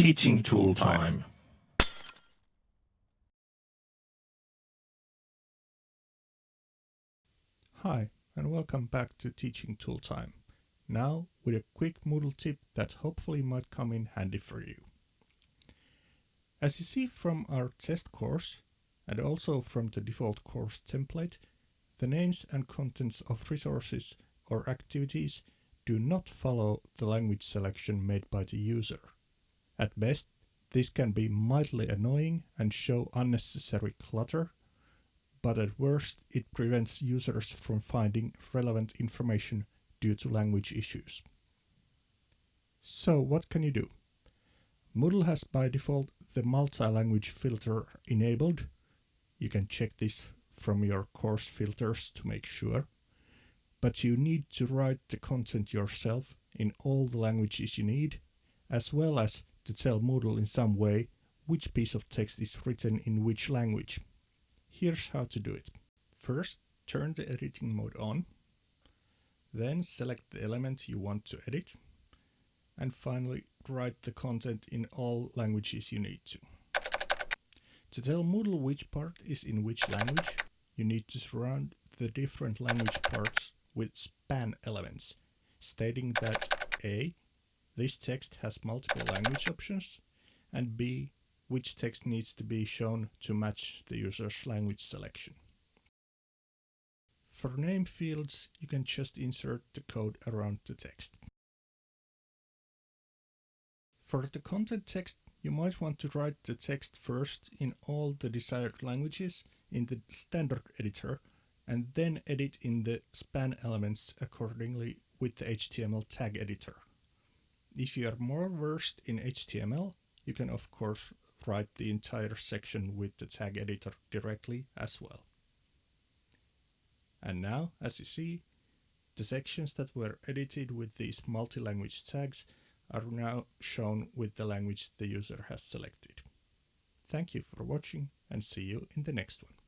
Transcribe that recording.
Teaching tool time. Hi, and welcome back to Teaching Tool Time. Now with a quick Moodle tip that hopefully might come in handy for you. As you see from our test course, and also from the default course template, the names and contents of resources or activities do not follow the language selection made by the user. At best, this can be mildly annoying and show unnecessary clutter but at worst it prevents users from finding relevant information due to language issues. So what can you do? Moodle has by default the multi-language filter enabled. You can check this from your course filters to make sure. But you need to write the content yourself in all the languages you need, as well as to tell Moodle in some way which piece of text is written in which language. Here's how to do it. First, turn the editing mode on. Then select the element you want to edit. And finally, write the content in all languages you need to. To tell Moodle which part is in which language, you need to surround the different language parts with span elements, stating that A. This text has multiple language options, and B which text needs to be shown to match the user's language selection. For name fields, you can just insert the code around the text. For the content text, you might want to write the text first in all the desired languages in the standard editor and then edit in the span elements accordingly with the HTML tag editor. If you are more versed in HTML, you can of course write the entire section with the tag editor directly as well. And now, as you see, the sections that were edited with these multi-language tags are now shown with the language the user has selected. Thank you for watching and see you in the next one.